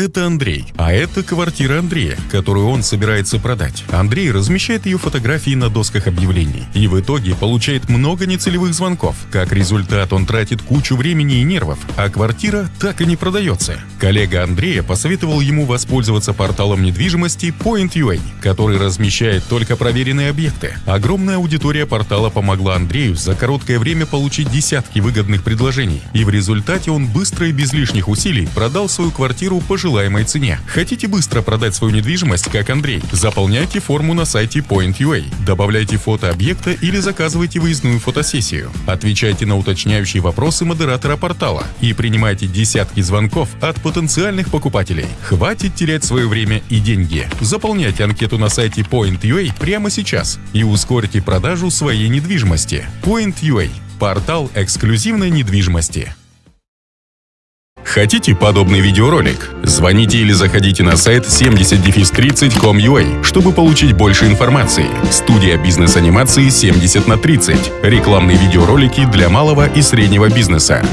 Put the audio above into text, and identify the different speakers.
Speaker 1: Это Андрей, а это квартира Андрея, которую он собирается продать. Андрей размещает ее фотографии на досках объявлений и в итоге получает много нецелевых звонков. Как результат, он тратит кучу времени и нервов, а квартира так и не продается. Коллега Андрея посоветовал ему воспользоваться порталом недвижимости Point.ua, который размещает только проверенные объекты. Огромная аудитория портала помогла Андрею за короткое время получить десятки выгодных предложений, и в результате он быстро и без лишних усилий продал свою квартиру по желаемой цене. Хотите быстро продать свою недвижимость, как Андрей? Заполняйте форму на сайте Point.ua, добавляйте фото объекта или заказывайте выездную фотосессию. Отвечайте на уточняющие вопросы модератора портала и принимайте десятки звонков от потенциальных покупателей. Хватит терять свое время и деньги. Заполняйте анкету на сайте Point.ua прямо сейчас и ускорьте продажу своей недвижимости. Point.ua – портал эксклюзивной недвижимости. Хотите подобный видеоролик? Звоните или заходите на сайт 70-30.com.ua, чтобы получить больше информации. Студия бизнес-анимации 70 на 30. Рекламные видеоролики для малого и среднего бизнеса.